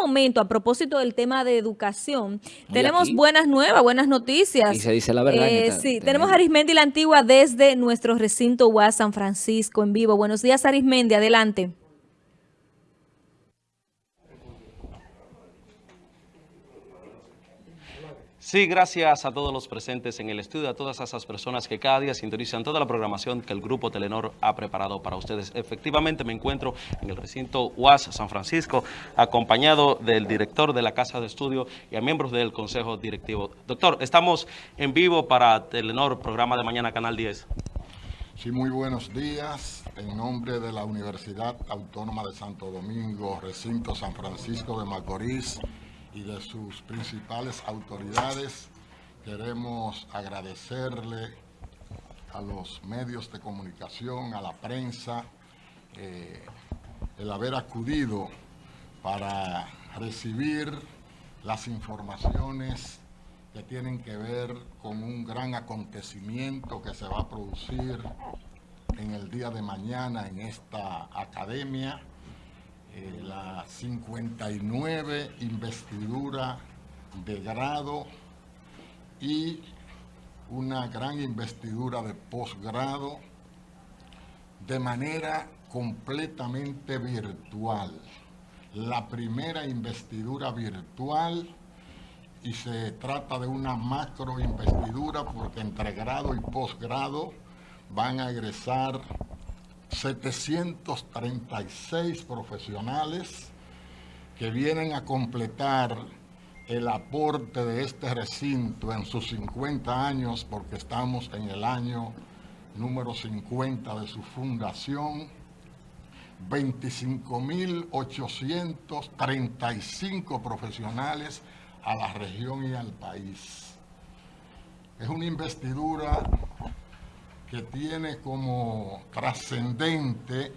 momento, a propósito del tema de educación, tenemos buenas nuevas, buenas noticias. Y se dice la verdad. Eh, sí, tenemos a Arismendi la Antigua desde nuestro recinto UAS San Francisco en vivo. Buenos días, Arismendi, adelante. Sí, gracias a todos los presentes en el estudio, a todas esas personas que cada día sintonizan toda la programación que el Grupo Telenor ha preparado para ustedes. Efectivamente, me encuentro en el recinto UAS San Francisco, acompañado del director de la Casa de Estudio y a miembros del Consejo Directivo. Doctor, estamos en vivo para Telenor, programa de mañana, Canal 10. Sí, muy buenos días. En nombre de la Universidad Autónoma de Santo Domingo, recinto San Francisco de Macorís, y de sus principales autoridades. Queremos agradecerle a los medios de comunicación, a la prensa, eh, el haber acudido para recibir las informaciones que tienen que ver con un gran acontecimiento que se va a producir en el día de mañana en esta academia eh, la 59 investidura de grado y una gran investidura de posgrado de manera completamente virtual. La primera investidura virtual y se trata de una macro investidura porque entre grado y posgrado van a egresar 736 profesionales que vienen a completar el aporte de este recinto en sus 50 años, porque estamos en el año número 50 de su fundación, 25.835 profesionales a la región y al país. Es una investidura que tiene como trascendente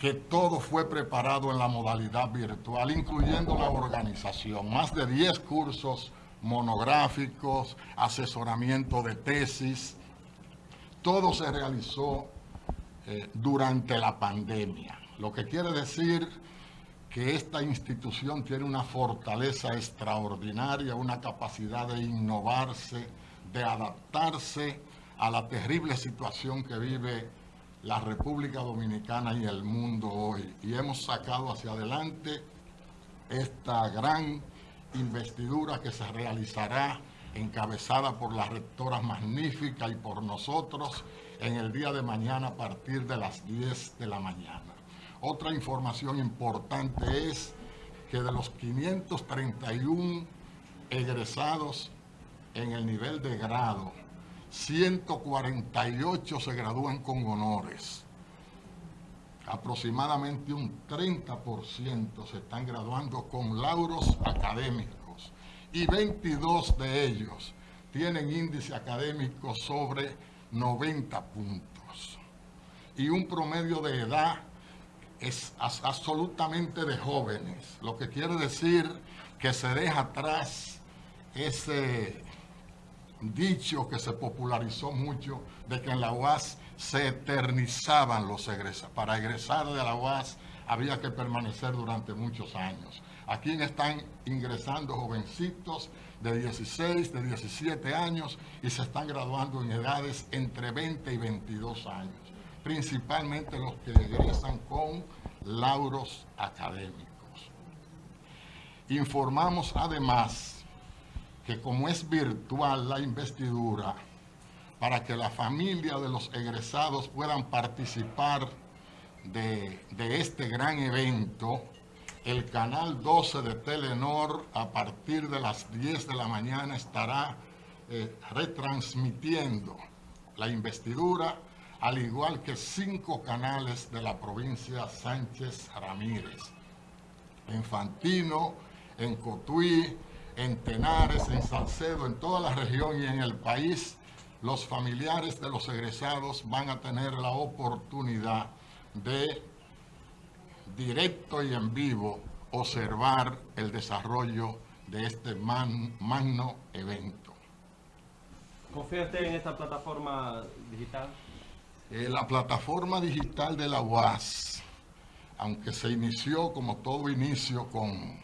que todo fue preparado en la modalidad virtual, incluyendo la organización. Más de 10 cursos monográficos, asesoramiento de tesis, todo se realizó eh, durante la pandemia. Lo que quiere decir que esta institución tiene una fortaleza extraordinaria, una capacidad de innovarse, de adaptarse a la terrible situación que vive la República Dominicana y el mundo hoy. Y hemos sacado hacia adelante esta gran investidura que se realizará encabezada por la rectora magnífica y por nosotros en el día de mañana a partir de las 10 de la mañana. Otra información importante es que de los 531 egresados en el nivel de grado 148 se gradúan con honores. Aproximadamente un 30% se están graduando con lauros académicos y 22 de ellos tienen índice académico sobre 90 puntos. Y un promedio de edad es absolutamente de jóvenes, lo que quiere decir que se deja atrás ese dicho que se popularizó mucho de que en la UAS se eternizaban los egresados. Para egresar de la UAS había que permanecer durante muchos años. Aquí están ingresando jovencitos de 16, de 17 años y se están graduando en edades entre 20 y 22 años. Principalmente los que egresan con lauros académicos. Informamos además que como es virtual la investidura, para que la familia de los egresados puedan participar de, este gran evento, el canal 12 de Telenor a partir de las 10 de la mañana estará eh, retransmitiendo la investidura, al igual que cinco canales de la provincia Sánchez Ramírez, en Fantino, en Cotuí, en Tenares, en Salcedo, en toda la región y en el país, los familiares de los egresados van a tener la oportunidad de directo y en vivo observar el desarrollo de este magno evento. ¿Confía usted en esta plataforma digital? Eh, la plataforma digital de la UAS, aunque se inició como todo inicio con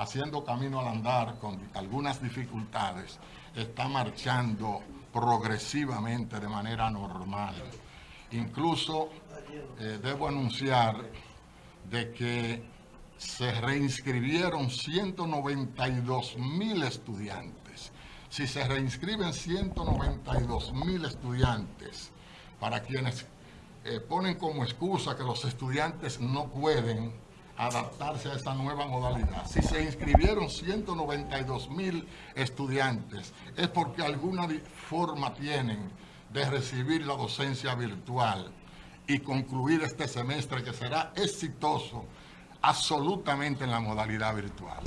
haciendo camino al andar con algunas dificultades, está marchando progresivamente de manera normal. Incluso eh, debo anunciar de que se reinscribieron 192 mil estudiantes. Si se reinscriben 192 mil estudiantes, para quienes eh, ponen como excusa que los estudiantes no pueden adaptarse a esta nueva modalidad. Si se inscribieron 192 mil estudiantes, es porque alguna forma tienen de recibir la docencia virtual y concluir este semestre que será exitoso absolutamente en la modalidad virtual.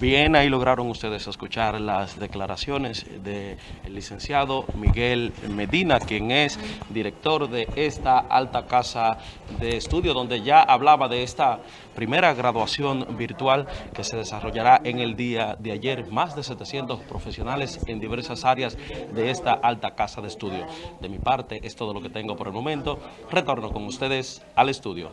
Bien, ahí lograron ustedes escuchar las declaraciones del licenciado Miguel Medina, quien es director de esta alta casa de estudio, donde ya hablaba de esta primera graduación virtual que se desarrollará en el día de ayer. Más de 700 profesionales en diversas áreas de esta alta casa de estudio. De mi parte, es todo lo que tengo por el momento. Retorno con ustedes al estudio.